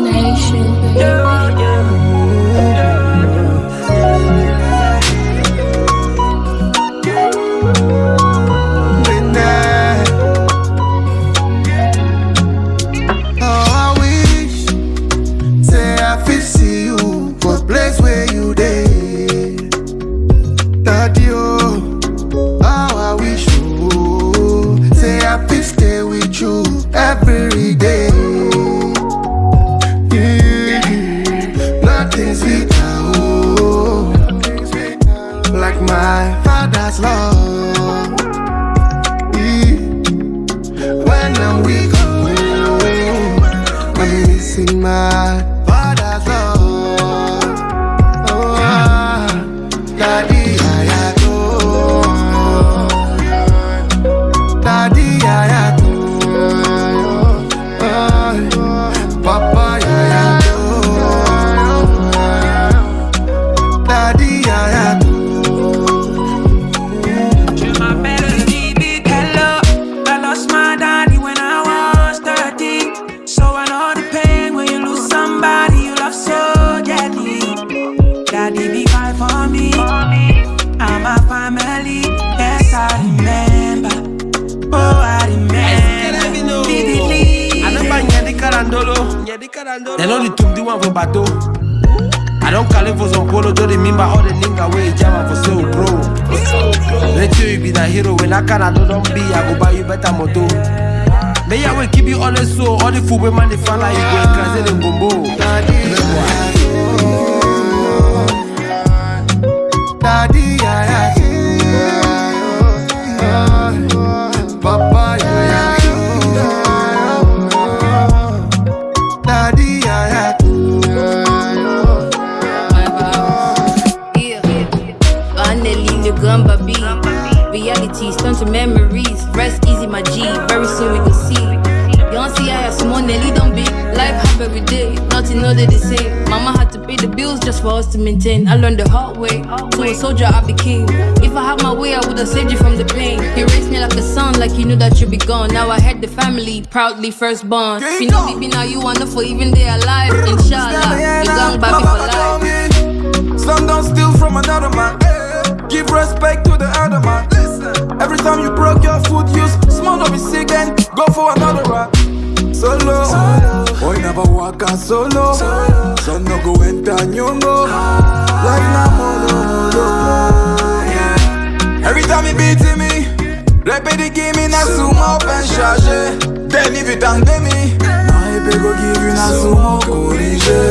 Nation, like my father's love. When I'm weak, I'm missing my They know the tumdi one for bato I don't call it for some polo Do the mimba all the nigga way jam for so bro. Let you be the hero when I can I don't be I go buy you better moto. May I will keep you honest so all the food we man they fan like you go crazy in gumbo Daddy, I Papa, Daddy, Finally, B. Realities turn to memories. Rest easy, my G. Very soon we go see. You don't see how small Nelly don't be. Life happen every day. Nothing other the same. Mama had to pay the bills just for us to maintain. I learned the hard way. To a soldier, I became. If I had my way, I would have saved you from the pain. You raised me like a son, like you knew that you'd be gone. Now I had the family, proudly firstborn. If you know me, be now you wanna for even day alive. Inshallah, you gang baby for life. Some don't steal from another man. Give respect to the other man. Every time you broke your foot, use small of it again. Go for another rap. Solo, boy never walk out solo. Son no go enter nyongo. Like na molo molo. Yeah. Every time he beating me, répète the game in a sumo pen chargé. Then if you thank me, now he go give you na sumo corrigé.